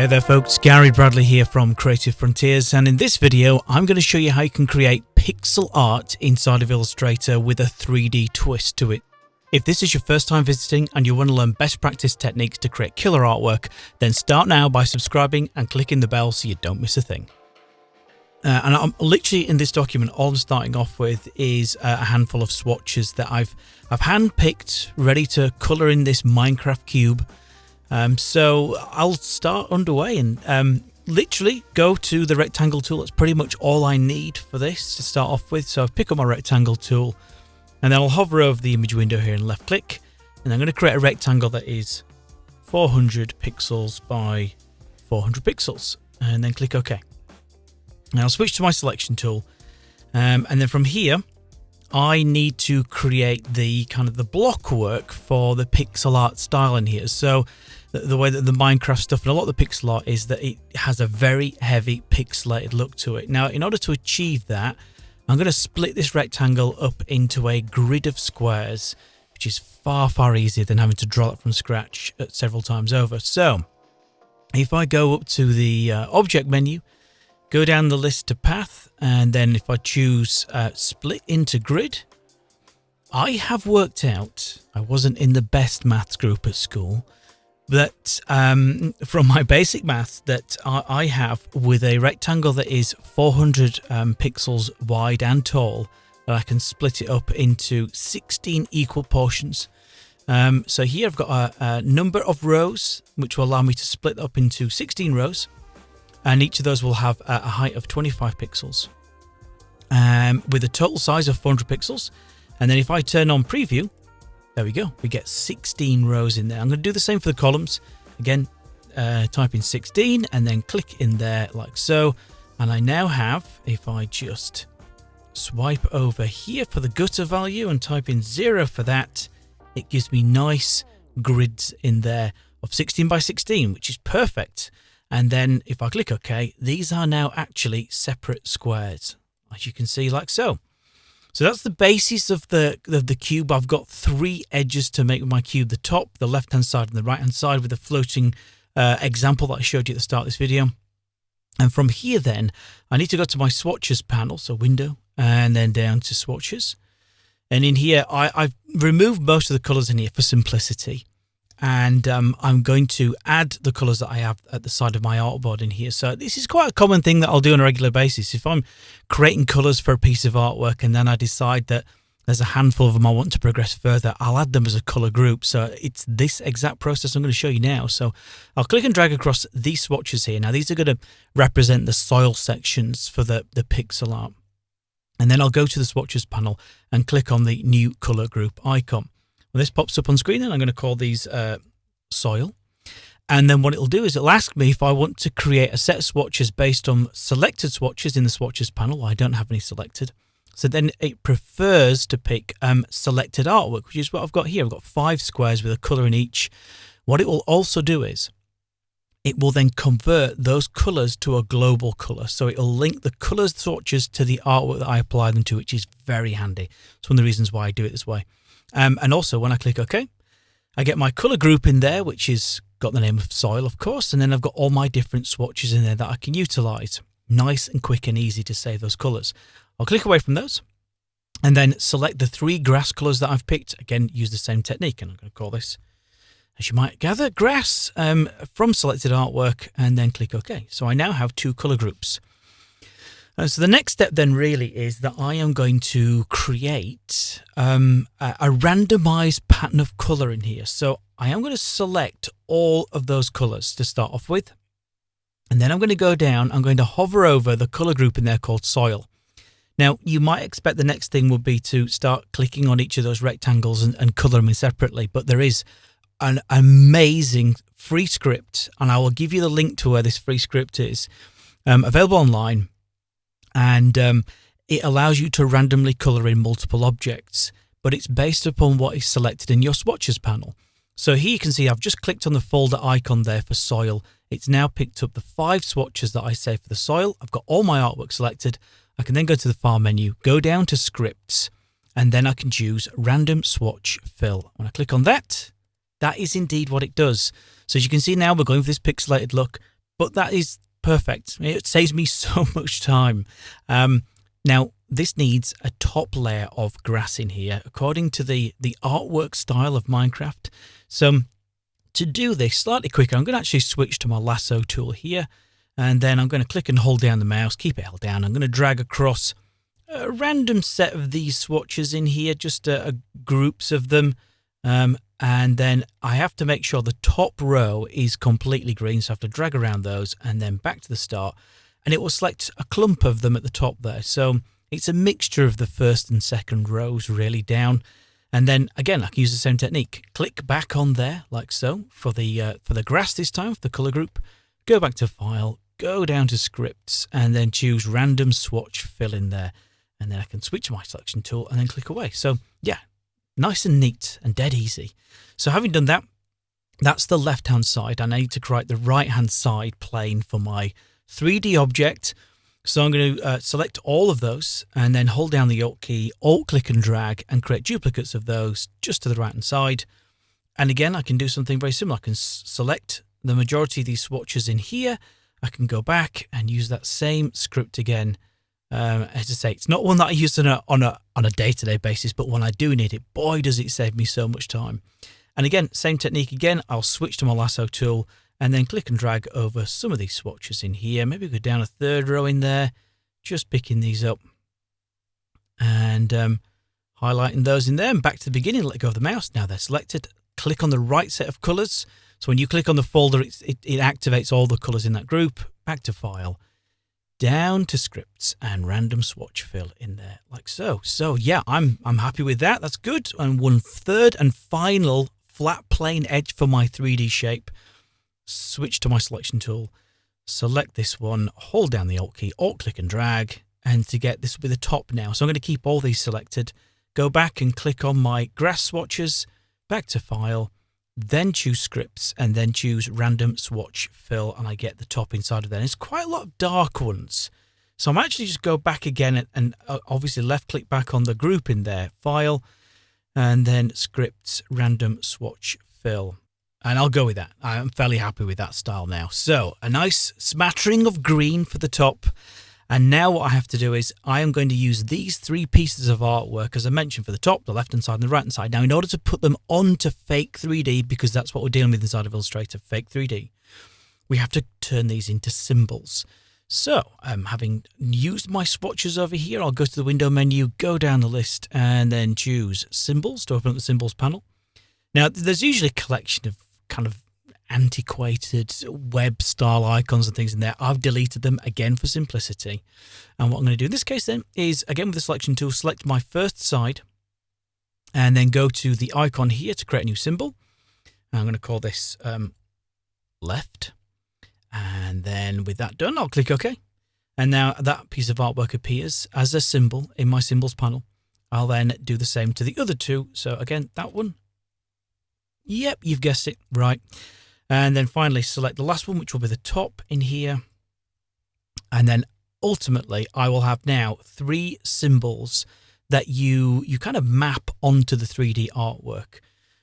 Hey there folks, Gary Bradley here from Creative Frontiers and in this video I'm going to show you how you can create pixel art inside of Illustrator with a 3D twist to it. If this is your first time visiting and you want to learn best practice techniques to create killer artwork, then start now by subscribing and clicking the bell so you don't miss a thing. Uh, and I'm literally in this document, all I'm starting off with is a handful of swatches that I've I've handpicked, ready to color in this Minecraft cube. Um, so I'll start underway and um, literally go to the rectangle tool. That's pretty much all I need for this to start off with. So I've pick up my rectangle tool and then I'll hover over the image window here and left click. And I'm going to create a rectangle that is 400 pixels by 400 pixels and then click OK. Now I'll switch to my selection tool. Um, and then from here, I need to create the kind of the block work for the pixel art style in here. So the, way that the Minecraft stuff and a lot of the pixel art is that it has a very heavy pixelated look to it. Now, in order to achieve that, I'm going to split this rectangle up into a grid of squares, which is far, far easier than having to draw it from scratch several times over. So if I go up to the uh, object menu, go down the list to path, and then if I choose uh, split into grid, I have worked out, I wasn't in the best maths group at school, that um, from my basic maths that I, I, have with a rectangle that is 400 um, pixels wide and tall, that I can split it up into 16 equal portions. Um, so here I've got a, a number of rows, which will allow me to split up into 16 rows and each of those will have a height of 25 pixels um, with a total size of 400 pixels. And then if I turn on preview, there we go. We get 16 rows in there. I'm going to do the same for the columns. Again, uh, type in 16 and then click in there like so. And I now have, if I just swipe over here for the gutter value and type in zero for that, it gives me nice grids in there of 16 by 16, which is perfect. And then if I click OK, these are now actually separate squares, as you can see like so. So that's the basis of the, of the cube. I've got three edges to make my cube, the top, the left-hand side and the right-hand side with the floating uh, example that I showed you at the start of this video. And from here then, I need to go to my swatches panel, so window, and then down to swatches. And in here, I, I've removed most of the colors in here for simplicity and um, I'm going to add the colors that I have at the side of my artboard in here. So this is quite a common thing that I'll do on a regular basis. If I'm creating colors for a piece of artwork and then I decide that there's a handful of them I want to progress further, I'll add them as a color group. So it's this exact process I'm going to show you now. So I'll click and drag across these swatches here. Now these are going to represent the soil sections for the, the pixel art. And then I'll go to the swatches panel and click on the new color group icon. When this pops up on screen, then I'm going to call these uh, soil. And then what it'll do is it'll ask me if I want to create a set of swatches based on selected swatches in the swatches panel. I don't have any selected. So then it prefers to pick um, selected artwork, which is what I've got here. I've got five squares with a color in each. What it will also do is it will then convert those colors to a global color. So it'll link the colors swatches to the artwork that I apply them to, which is very handy. It's one of the reasons why I do it this way. Um, and also when I click OK, I get my color group in there, which is got the name of soil, of course. And then I've got all my different swatches in there that I can utilize. Nice and quick and easy to save those colors. I'll click away from those and then select the three grass colors that I've picked. Again, use the same technique. And I'm going to call this, as you might gather, grass um, from selected artwork and then click OK. So I now have two color groups. Uh, so the next step then really is that I am going to create um, a, a randomized pattern of color in here. So I am going to select all of those colors to start off with. And then I'm going to go down, I'm going to hover over the color group in there called soil. Now, you might expect the next thing would be to start clicking on each of those rectangles and, and color them in separately, but there is an amazing free script, and I will give you the link to where this free script is um, available online and um, it allows you to randomly color in multiple objects, but it's based upon what is selected in your swatches panel. So here you can see I've just clicked on the folder icon there for soil. It's now picked up the five swatches that I saved for the soil. I've got all my artwork selected. I can then go to the file menu, go down to scripts, and then I can choose random swatch fill. When I click on that, that is indeed what it does. So as you can see now, we're going for this pixelated look but that is perfect. It saves me so much time. Um, now, this needs a top layer of grass in here, according to the, the artwork style of Minecraft. So to do this slightly quicker, I'm going to actually switch to my lasso tool here. And then I'm going to click and hold down the mouse, keep it held down. I'm going to drag across a random set of these swatches in here, just uh, groups of them. Um, and then I have to make sure the top row is completely green. So I have to drag around those and then back to the start. And it will select a clump of them at the top there. So it's a mixture of the first and second rows really down. And then again, I can use the same technique. Click back on there like so for the uh, for the grass this time, for the color group. Go back to file, go down to scripts and then choose random swatch fill in there. And then I can switch my selection tool and then click away. So yeah, nice and neat and dead easy. So having done that, that's the left hand side. I need to create the right hand side plane for my 3D object. So I'm going to uh, select all of those and then hold down the Alt key, Alt click and drag and create duplicates of those just to the right hand side. And again, I can do something very similar. I can select the majority of these swatches in here. I can go back and use that same script again. Um, as I say, it's not one that I use on a on a on a day to day basis, but when I do need it, boy, does it save me so much time. And again, same technique again. I'll switch to my lasso tool and then click and drag over some of these swatches in here. Maybe go down a third row in there, just picking these up and um, highlighting those in there. And back to the beginning, let go of the mouse. Now they're selected. Click on the right set of colors. So when you click on the folder, it, it activates all the colors in that group. Back to file, down to scripts and random swatch fill in there like so. So yeah, I'm, I'm happy with that. That's good. And one third and final flat plane edge for my 3D shape switch to my selection tool, select this one, hold down the Alt key, Alt click and drag, and to get this will be the top now. So I'm going to keep all these selected, go back and click on my grass swatches, back to file, then choose scripts and then choose random swatch fill and I get the top inside of there. And it's quite a lot of dark ones. So I'm actually just go back again and, and uh, obviously left click back on the group in there, file, and then scripts random swatch fill. And I'll go with that. I'm fairly happy with that style now. So a nice smattering of green for the top. And now what I have to do is I am going to use these three pieces of artwork, as I mentioned, for the top, the left-hand side, and the right-hand side. Now, in order to put them onto Fake 3D, because that's what we're dealing with inside of Illustrator, Fake 3D, we have to turn these into symbols. So, um, having used my swatches over here, I'll go to the window menu, go down the list, and then choose Symbols to open up the Symbols panel. Now, there's usually a collection of kind of antiquated web style icons and things in there. I've deleted them again for simplicity. And what I'm going to do in this case then is again with the selection tool, select my first side and then go to the icon here to create a new symbol. I'm going to call this um, left. And then with that done, I'll click OK. And now that piece of artwork appears as a symbol in my symbols panel. I'll then do the same to the other two. So again, that one Yep, you've guessed it. Right. And then finally select the last one, which will be the top in here. And then ultimately, I will have now three symbols that you you kind of map onto the 3D artwork.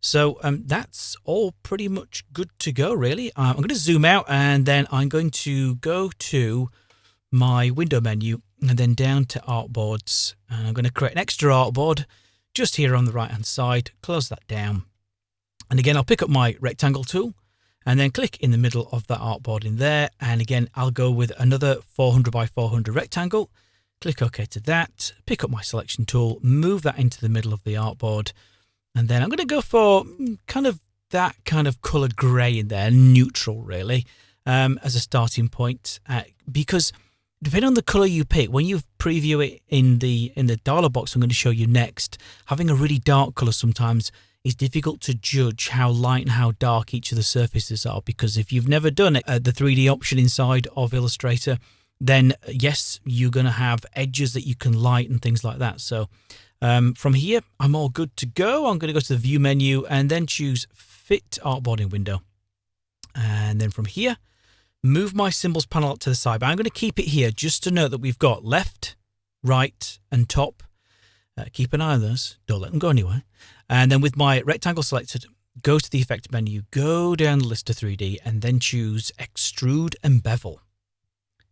So um, that's all pretty much good to go, really. Uh, I'm going to zoom out and then I'm going to go to my window menu and then down to artboards. And I'm going to create an extra artboard just here on the right hand side, close that down. And again, I'll pick up my rectangle tool and then click in the middle of that artboard in there. And again, I'll go with another 400 by 400 rectangle. Click OK to that, pick up my selection tool, move that into the middle of the artboard. And then I'm going to go for kind of that kind of color gray in there, neutral really, um, as a starting point. Uh, because depending on the color you pick, when you preview it in the in the dialog box I'm going to show you next, having a really dark color sometimes it's difficult to judge how light and how dark each of the surfaces are because if you've never done it, uh, the 3D option inside of Illustrator, then yes, you're going to have edges that you can light and things like that. So um, from here, I'm all good to go. I'm going to go to the view menu and then choose fit artboard in window. And then from here, move my symbols panel up to the side. But I'm going to keep it here just to note that we've got left, right and top. Uh, keep an eye on those. Don't let them go anywhere. And then with my rectangle selected, go to the effect menu, go down the list to 3D, and then choose extrude and bevel.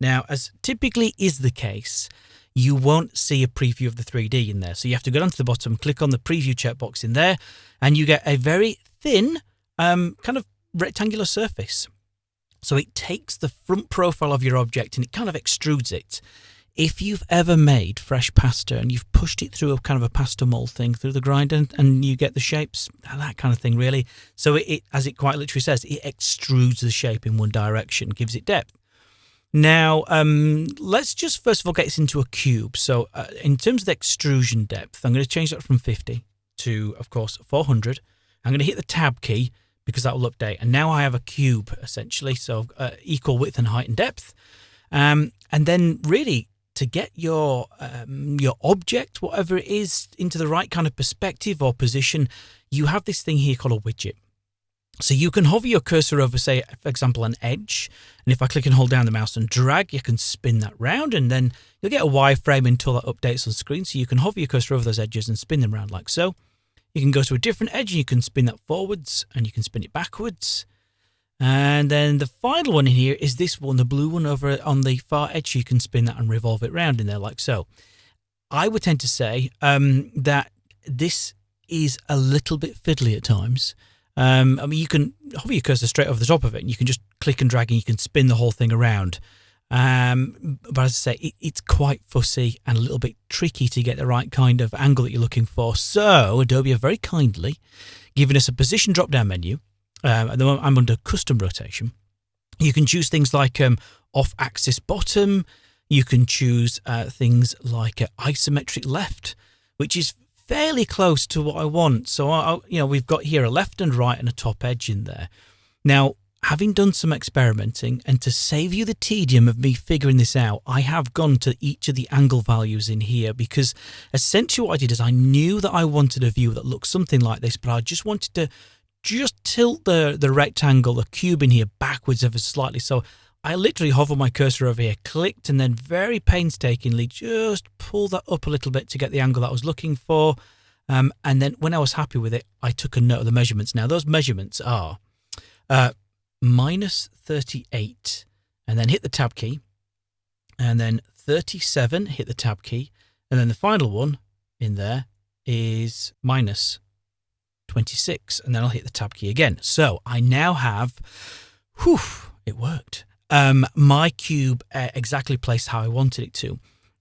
Now, as typically is the case, you won't see a preview of the 3D in there. So you have to go down to the bottom, click on the preview checkbox in there, and you get a very thin um, kind of rectangular surface. So it takes the front profile of your object and it kind of extrudes it. If you've ever made fresh pasta and you've pushed it through a kind of a pasta mold thing through the grinder and, and you get the shapes, that kind of thing really. So it, it, as it quite literally says, it extrudes the shape in one direction, gives it depth. Now, um, let's just first of all get this into a cube. So uh, in terms of the extrusion depth, I'm going to change that from 50 to, of course, 400. I'm going to hit the tab key because that will update. And now I have a cube essentially, so uh, equal width and height and depth. Um, and then really to get your um, your object, whatever it is, into the right kind of perspective or position, you have this thing here called a widget. So you can hover your cursor over, say, for example, an edge. And if I click and hold down the mouse and drag, you can spin that round and then you'll get a wireframe until that updates on screen. So you can hover your cursor over those edges and spin them around like so. You can go to a different edge and you can spin that forwards and you can spin it backwards. And then the final one in here is this one, the blue one over on the far edge. You can spin that and revolve it around in there like so. I would tend to say um, that this is a little bit fiddly at times. Um, I mean, you can hover your cursor straight over the top of it and you can just click and drag and you can spin the whole thing around. Um, but as I say, it, it's quite fussy and a little bit tricky to get the right kind of angle that you're looking for. So Adobe have very kindly given us a position drop down menu. Um, at the moment, I'm under custom rotation. You can choose things like um, off axis bottom. You can choose uh, things like uh, isometric left, which is fairly close to what I want. So, I, you know, we've got here a left and right and a top edge in there. Now, having done some experimenting and to save you the tedium of me figuring this out, I have gone to each of the angle values in here because essentially what I did is I knew that I wanted a view that looked something like this, but I just wanted to just tilt the, the rectangle, the cube in here backwards ever slightly. So I literally hover my cursor over here, clicked, and then very painstakingly just pull that up a little bit to get the angle that I was looking for. Um, and then when I was happy with it, I took a note of the measurements. Now, those measurements are uh, minus 38, and then hit the tab key, and then 37, hit the tab key, and then the final one in there is minus 26, and then I'll hit the tab key again. So I now have, whew, it worked um, my cube uh, exactly placed how I wanted it to.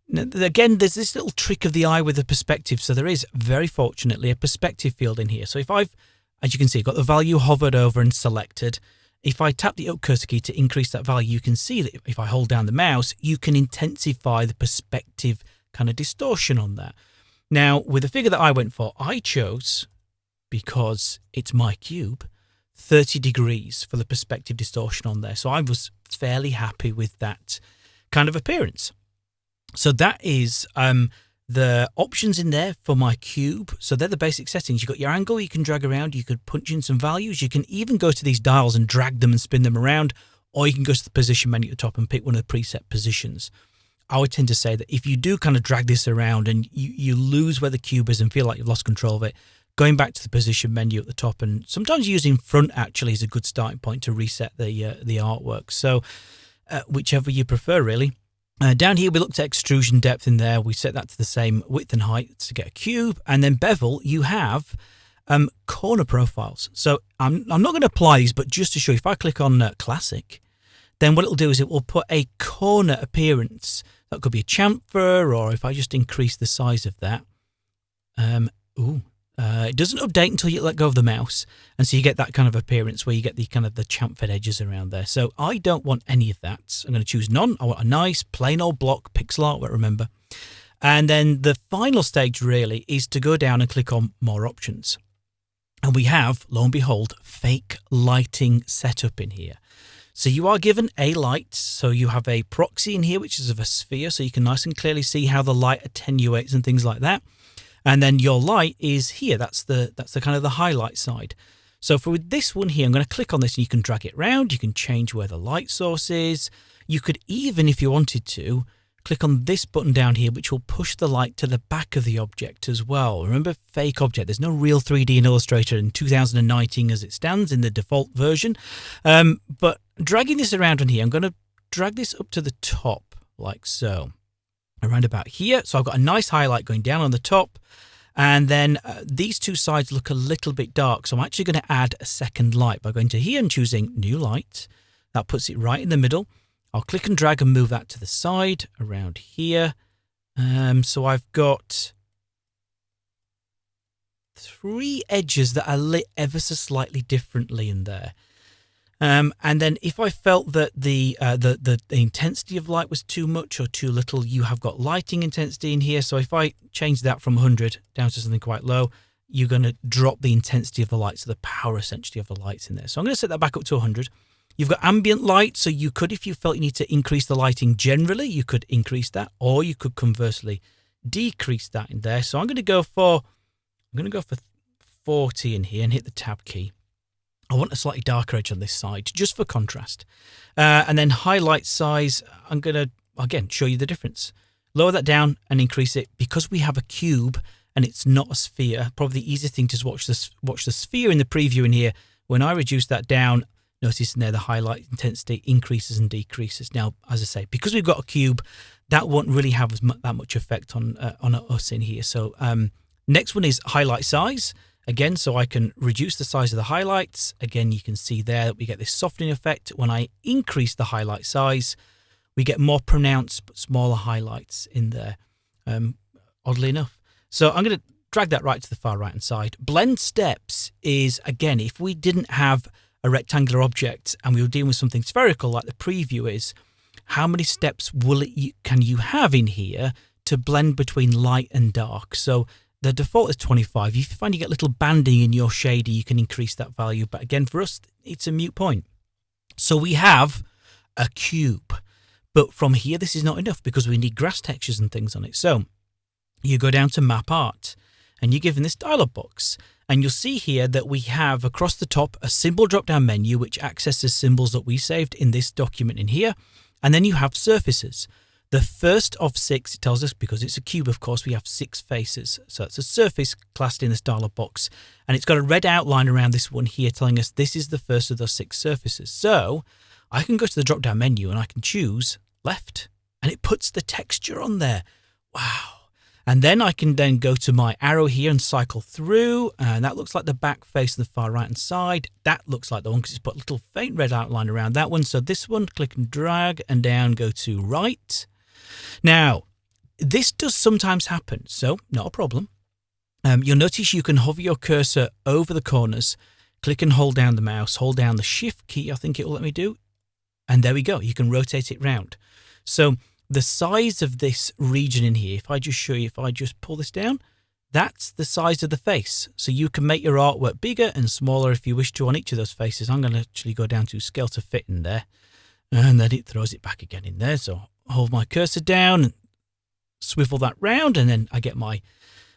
Now, again, there's this little trick of the eye with the perspective. So there is, very fortunately, a perspective field in here. So if I've, as you can see, got the value hovered over and selected, if I tap the up cursor key to increase that value, you can see that if I hold down the mouse, you can intensify the perspective kind of distortion on that. Now, with the figure that I went for, I chose, because it's my cube, 30 degrees for the perspective distortion on there. So I was fairly happy with that kind of appearance. So that is um, the options in there for my cube. So they're the basic settings. You've got your angle you can drag around. You could punch in some values. You can even go to these dials and drag them and spin them around. Or you can go to the position menu at the top and pick one of the preset positions. I would tend to say that if you do kind of drag this around and you, you lose where the cube is and feel like you've lost control of it, going back to the position menu at the top and sometimes using front actually is a good starting point to reset the uh, the artwork. So uh, whichever you prefer really. Uh, down here we looked at extrusion depth in there. We set that to the same width and height to get a cube. And then bevel you have um, corner profiles. So I'm, I'm not going to apply these but just to show you if I click on uh, classic then what it'll do is it will put a corner appearance. That could be a chamfer or if I just increase the size of that um, ooh uh, it doesn't update until you let go of the mouse, and so you get that kind of appearance where you get the kind of the chamfered edges around there. So I don't want any of that. I'm going to choose none. I want a nice plain old block pixel art. Remember, and then the final stage really is to go down and click on more options, and we have, lo and behold, fake lighting setup in here. So you are given a light. So you have a proxy in here, which is of a sphere, so you can nice and clearly see how the light attenuates and things like that. And then your light is here. That's the that's the kind of the highlight side. So for this one here, I'm going to click on this and you can drag it around. You can change where the light source is. You could even, if you wanted to, click on this button down here, which will push the light to the back of the object as well. Remember, fake object. There's no real 3D in Illustrator in 2019 as it stands in the default version. Um, but dragging this around on here, I'm going to drag this up to the top like so. Around about here. So I've got a nice highlight going down on the top. And then uh, these two sides look a little bit dark. So I'm actually going to add a second light by going to here and choosing new light. That puts it right in the middle. I'll click and drag and move that to the side around here. Um, so I've got three edges that are lit ever so slightly differently in there. Um, and then if I felt that the, uh, the, the, the intensity of light was too much or too little, you have got lighting intensity in here. So if I change that from 100 down to something quite low, you're going to drop the intensity of the light, so the power essentially of the lights in there. So I'm going to set that back up to 100. You've got ambient light, so you could, if you felt you need to increase the lighting generally, you could increase that, or you could conversely decrease that in there. So I'm going to go for, I'm going to go for 40 in here and hit the tab key. I want a slightly darker edge on this side just for contrast. Uh, and then highlight size, I'm going to, again, show you the difference. Lower that down and increase it. Because we have a cube and it's not a sphere, probably the easiest thing to watch this watch the sphere in the preview in here. When I reduce that down, notice in there the highlight intensity increases and decreases. Now, as I say, because we've got a cube, that won't really have that much effect on uh, on us in here. So um, next one is highlight size. Again, so I can reduce the size of the highlights. Again, you can see there that we get this softening effect. When I increase the highlight size, we get more pronounced but smaller highlights in there, um, oddly enough. So I'm going to drag that right to the far right hand side. Blend steps is, again, if we didn't have a rectangular object and we were dealing with something spherical like the preview is, how many steps will it can you have in here to blend between light and dark? So the default is 25. If you find you get little banding in your shader, you can increase that value. But again, for us, it's a mute point. So we have a cube. But from here, this is not enough because we need grass textures and things on it. So you go down to map art and you're given this dialog box. And you'll see here that we have across the top a symbol drop down menu which accesses symbols that we saved in this document in here. And then you have surfaces. The first of six, it tells us, because it's a cube, of course, we have six faces. So it's a surface classed in this dialog box. And it's got a red outline around this one here telling us this is the first of those six surfaces. So I can go to the drop down menu and I can choose left and it puts the texture on there. Wow. And then I can then go to my arrow here and cycle through. And that looks like the back face of the far right hand side. That looks like the one because it's put a little faint red outline around that one. So this one, click and drag and down, go to right. Now, this does sometimes happen, so not a problem. Um, you'll notice you can hover your cursor over the corners, click and hold down the mouse, hold down the shift key, I think it will let me do, and there we go. You can rotate it round. So the size of this region in here, if I just show you, if I just pull this down, that's the size of the face. So you can make your artwork bigger and smaller if you wish to on each of those faces. I'm going to actually go down to scale to fit in there. And then it throws it back again in there. So hold my cursor down and swivel that round and then I get my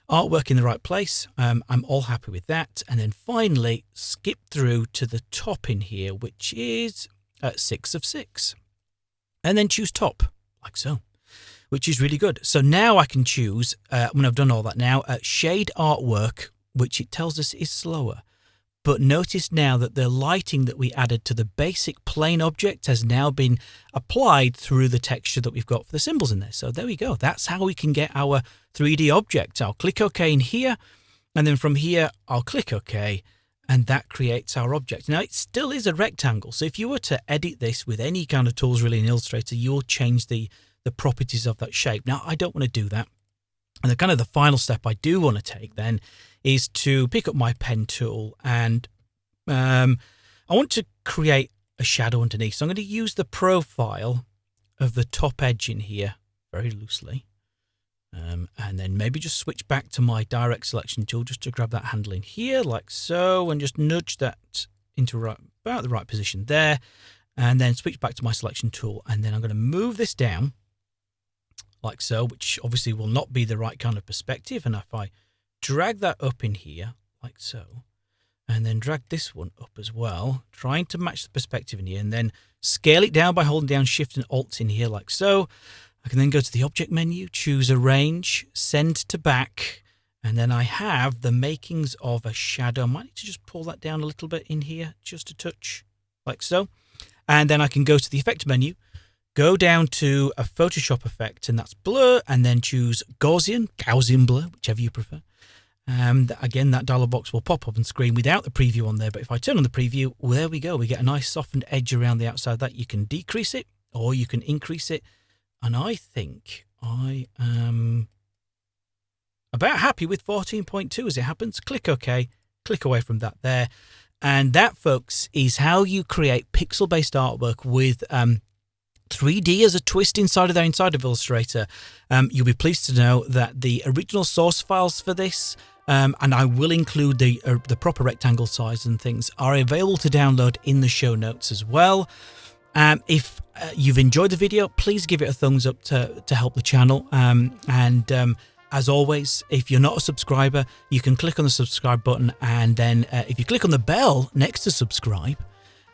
artwork in the right place. Um, I'm all happy with that. And then finally skip through to the top in here, which is at six of six. And then choose top, like so, which is really good. So now I can choose, uh, when I've done all that now, uh, shade artwork, which it tells us is slower. But notice now that the lighting that we added to the basic plane object has now been applied through the texture that we've got for the symbols in there. So there we go. That's how we can get our 3D object. I'll click OK in here. And then from here, I'll click OK. And that creates our object. Now, it still is a rectangle. So if you were to edit this with any kind of tools really in Illustrator, you'll change the, the properties of that shape. Now, I don't want to do that. And the kind of the final step I do want to take then is to pick up my pen tool and um, I want to create a shadow underneath. So I'm going to use the profile of the top edge in here very loosely. Um, and then maybe just switch back to my direct selection tool just to grab that handle in here like so and just nudge that into right, about the right position there and then switch back to my selection tool and then I'm going to move this down like so which obviously will not be the right kind of perspective and if I drag that up in here like so and then drag this one up as well trying to match the perspective in here and then scale it down by holding down shift and alt in here like so I can then go to the object menu, choose arrange, send to back, and then I have the makings of a shadow. I might need to just pull that down a little bit in here, just a touch, like so. And then I can go to the effect menu, go down to a Photoshop effect, and that's blur, and then choose Gaussian, Gaussian blur, whichever you prefer. Um, again, that dialog box will pop up on screen without the preview on there. But if I turn on the preview, well, there we go. We get a nice softened edge around the outside that. You can decrease it or you can increase it. And I think I am about happy with 14.2 as it happens. Click OK, click away from that there. And that, folks, is how you create pixel-based artwork with um, 3D as a twist inside of there, inside of Illustrator. Um, you'll be pleased to know that the original source files for this, um, and I will include the uh, the proper rectangle size and things, are available to download in the show notes as well. Um, if uh, you've enjoyed the video, please give it a thumbs up to, to help the channel. Um, and um, as always, if you're not a subscriber, you can click on the subscribe button. And then uh, if you click on the bell next to subscribe,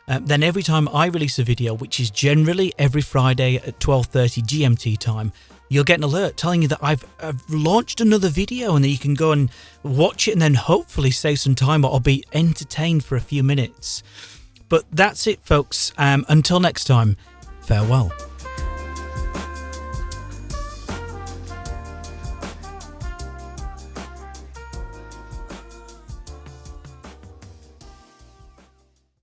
um, then every time I release a video, which is generally every Friday at 12.30 GMT time, you'll get an alert telling you that I've, I've, launched another video and that you can go and watch it and then hopefully save some time or be entertained for a few minutes. But that's it, folks. Um, until next time, farewell.